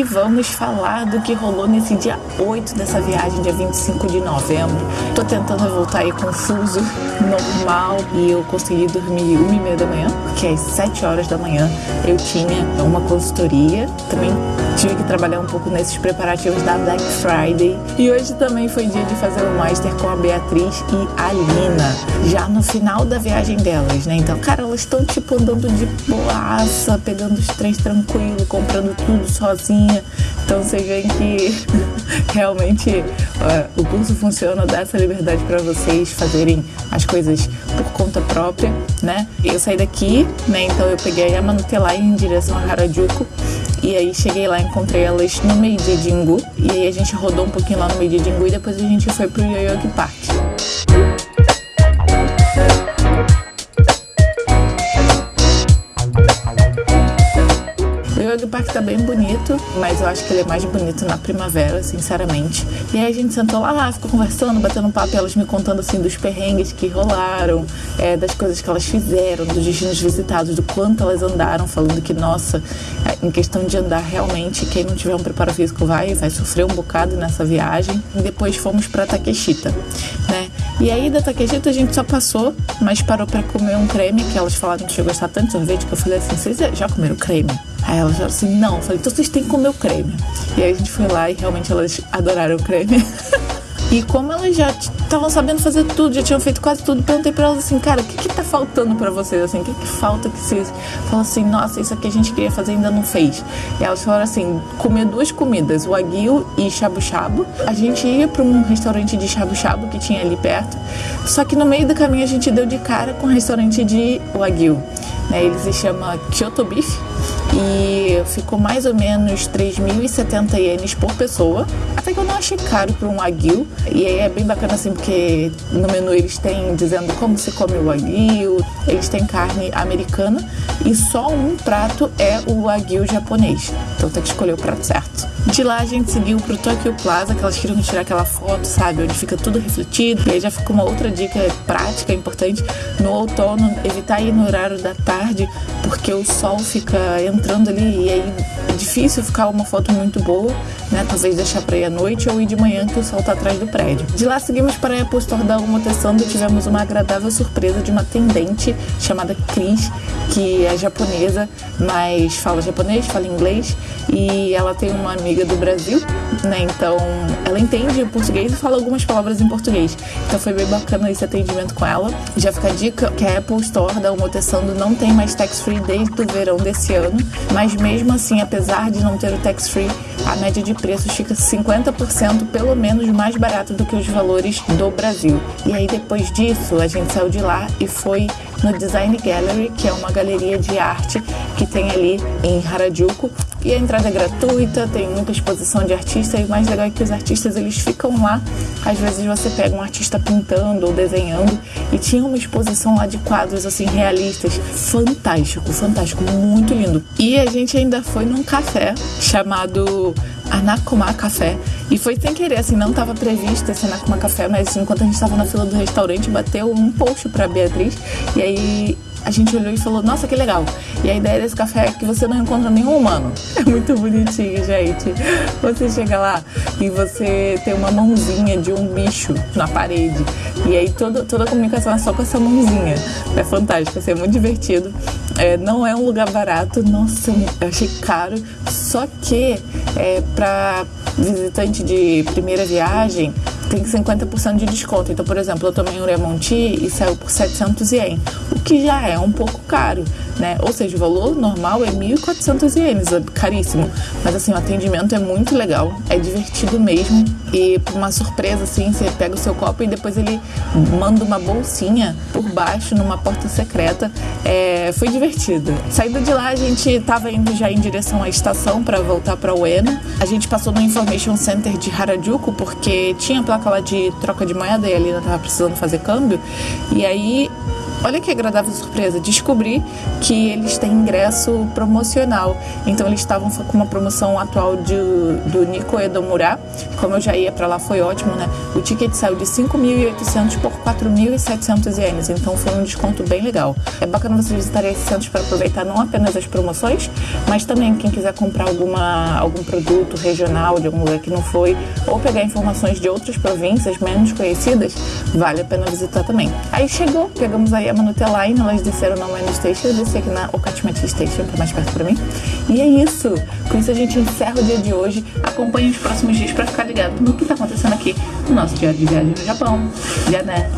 e vamos falar do que rolou nesse dia 8 dessa viagem, dia 25 de novembro. Tô tentando voltar aí confuso, normal, e eu consegui dormir uma e meia da manhã, porque às 7 horas da manhã eu tinha uma consultoria, também tive que trabalhar um pouco nesses preparativos da Black Friday. E hoje também foi dia de fazer o Master com a Beatriz e a Lina, já no final da viagem delas, né? Então, cara, elas estão tipo andando de boaça, pegando os trens tranquilo, comprando tudo sozinha. Então, vocês veem que realmente o curso funciona, dá essa liberdade para vocês fazerem as coisas por conta própria, né? Eu saí daqui, né? Então, eu peguei a Manutelai em direção a Harajuku e aí cheguei lá, encontrei elas no meio-dia de Ingu. E aí a gente rodou um pouquinho lá no meio-dia de Ingu e depois a gente foi pro Yoyogi Park. Parque tá bem bonito, mas eu acho que ele é mais bonito na primavera, sinceramente. E aí a gente sentou lá, ficou conversando, batendo papo, elas me contando assim dos perrengues que rolaram, é, das coisas que elas fizeram, dos destinos visitados, do quanto elas andaram, falando que, nossa, é, em questão de andar realmente, quem não tiver um preparo físico vai, vai sofrer um bocado nessa viagem. E depois fomos para Takeshita, né? E aí da Takeshita a gente só passou, mas parou para comer um creme, que elas falaram que tinha gostado tanto de sorvete, que eu falei assim, vocês já comeram creme? Aí elas falaram assim, não. Eu falei, então vocês têm que comer o creme. E aí a gente foi lá e realmente elas adoraram o creme. E como elas já estavam sabendo fazer tudo, já tinham feito quase tudo, perguntei pra elas assim, cara, o que que tá faltando pra vocês, assim, o que que falta que vocês falam assim, nossa, isso aqui a gente queria fazer e ainda não fez. E elas falaram assim, comer duas comidas, o aguil e shabu shabu. A gente ia pra um restaurante de shabu shabu que tinha ali perto, só que no meio do caminho a gente deu de cara com um restaurante de wagyu. Né, ele se chama Kyoto Beef e ficou mais ou menos 3.070 ienes por pessoa. Até que eu não achei caro para um wagyu. E aí é bem bacana assim, porque no menu eles têm dizendo como se come o wagyu, eles têm carne americana e só um prato é o wagyu japonês. Então tem que escolher o prato certo. De lá a gente seguiu pro Tokyo Plaza, que elas queriam tirar aquela foto, sabe, onde fica tudo refletido. E aí já ficou uma outra dica prática, importante, no outono, evitar ir no horário da tarde, porque o sol fica entrando ali e aí é difícil ficar uma foto muito boa, né? Talvez deixar para ir à noite ou ir de manhã que o sol tá atrás do prédio. De lá seguimos para a Apple Store da Uma Tessando e tivemos uma agradável surpresa de uma atendente chamada Cris, que é japonesa, mas fala japonês, fala inglês e ela tem uma amiga do Brasil, né? Então ela entende português e fala algumas palavras em português. Então foi bem bacana esse atendimento com ela. Já fica a dica que a Apple Store da Uma Tessando não tem mais tax free desde o verão desse ano, mas mesmo assim, apesar de não ter o tax free, a média de preços fica 50% pelo menos mais barato do que os valores do Brasil. E aí depois disso, a gente saiu de lá e foi no Design Gallery, que é uma galeria de arte que tem ali em Harajuku. E a entrada é gratuita, tem muita exposição de artistas e o mais legal é que os artistas eles ficam lá. Às vezes você pega um artista pintando ou desenhando e tinha uma exposição lá de quadros assim realistas, fantástico, fantástico, muito lindo. E a gente ainda foi num café chamado Anakuma Café. E foi sem querer, assim, não estava previsto esse Anakuma Café, mas enquanto a gente estava na fila do restaurante, bateu um post para Beatriz. E aí a gente olhou e falou, nossa, que legal. E a ideia desse café é que você não encontra nenhum humano. É muito bonitinho, gente. Você chega lá e você tem uma mãozinha de um bicho na parede. E aí toda, toda a comunicação é só com essa mãozinha. É fantástico, assim, é muito divertido. É, não é um lugar barato, nossa, eu achei caro. Só que é, para visitante de primeira viagem, tem 50% de desconto. Então, por exemplo, eu tomei um Lemon Tea e saiu por 700 ien, o que já é um pouco caro, né? Ou seja, o valor normal é 1.400 ienes, é caríssimo. Mas assim, o atendimento é muito legal, é divertido mesmo. E uma surpresa, assim, você pega o seu copo e depois ele manda uma bolsinha por baixo numa porta secreta. É, foi divertido. Saindo de lá, a gente estava indo já em direção à estação para voltar para Ueno. A gente passou no Information Center de Harajuku porque tinha placa lá de troca de moeda e a Lina tava precisando fazer câmbio. E aí olha que agradável surpresa, descobri que eles têm ingresso promocional. Então eles estavam com uma promoção atual de, do Nico Edomura. Como eu já ia para lá, foi ótimo, né? O ticket saiu de 5.800 por 4.700 ienes. Então foi um desconto bem legal. É bacana você visitar esse centro para aproveitar não apenas as promoções, mas também quem quiser comprar alguma, algum produto regional de algum lugar que não foi, ou pegar informações de outras províncias menos conhecidas, vale a pena visitar também. Aí chegou, pegamos aí a Manutela Line, elas desceram na Main Station, eu desci aqui na Okachimati Station, que é mais perto pra mim. E é isso. Com isso a gente encerra o dia de hoje. Acompanhe os próximos dias para ficar ligado no que tá acontecendo aqui no nosso dia de viagem no Japão. Já né?